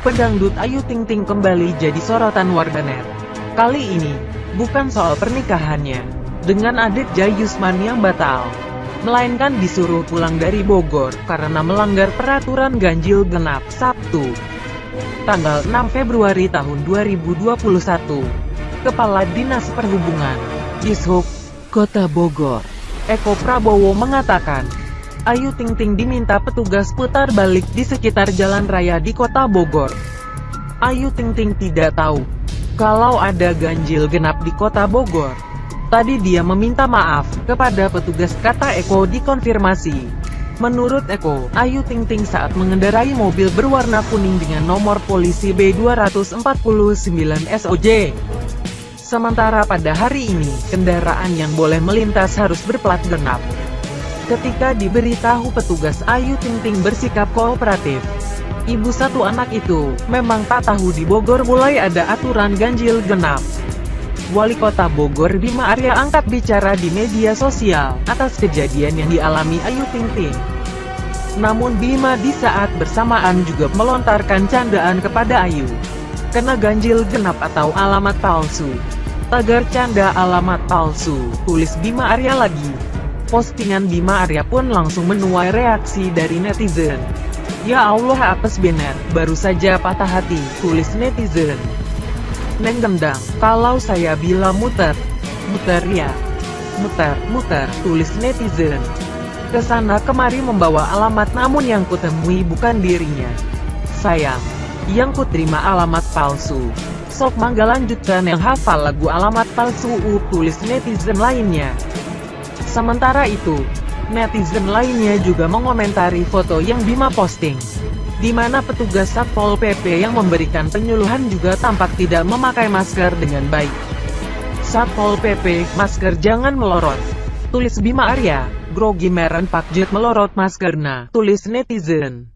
Pedangdut Ayu Ting Ting kembali jadi sorotan warganet. Kali ini, bukan soal pernikahannya, dengan adik Jayusman yang batal. Melainkan disuruh pulang dari Bogor, karena melanggar peraturan ganjil genap, Sabtu. Tanggal 6 Februari tahun 2021. Kepala Dinas Perhubungan, Dishub, Kota Bogor, Eko Prabowo mengatakan, Ayu Ting Ting diminta petugas putar balik di sekitar jalan raya di kota Bogor. Ayu Ting Ting tidak tahu kalau ada ganjil genap di kota Bogor. Tadi dia meminta maaf kepada petugas kata Eko dikonfirmasi. Menurut Eko, Ayu Ting Ting saat mengendarai mobil berwarna kuning dengan nomor polisi B249 SOJ. Sementara pada hari ini, kendaraan yang boleh melintas harus berplat genap. Ketika diberitahu petugas Ayu Ting Ting bersikap kooperatif. Ibu satu anak itu, memang tak tahu di Bogor mulai ada aturan ganjil genap. Wali Kota Bogor Bima Arya angkat bicara di media sosial, atas kejadian yang dialami Ayu Ting Ting. Namun Bima di saat bersamaan juga melontarkan candaan kepada Ayu. Kena ganjil genap atau alamat palsu. Tagar canda alamat palsu, tulis Bima Arya lagi. Postingan Bima Arya pun langsung menuai reaksi dari netizen. Ya Allah apes bener, baru saja patah hati, tulis netizen. Neng gendang, kalau saya bilang muter, muter ya. Muter, muter, tulis netizen. Ke sana kemari membawa alamat namun yang kutemui bukan dirinya. Sayang, yang kuterima alamat palsu. Sok mangga lanjutkan yang hafal lagu alamat palsu u tulis netizen lainnya. Sementara itu, netizen lainnya juga mengomentari foto yang Bima posting. Di mana petugas Satpol PP yang memberikan penyuluhan juga tampak tidak memakai masker dengan baik. Satpol PP, masker jangan melorot. Tulis Bima Arya, grogi meren Pak Jet melorot maskerna, tulis netizen.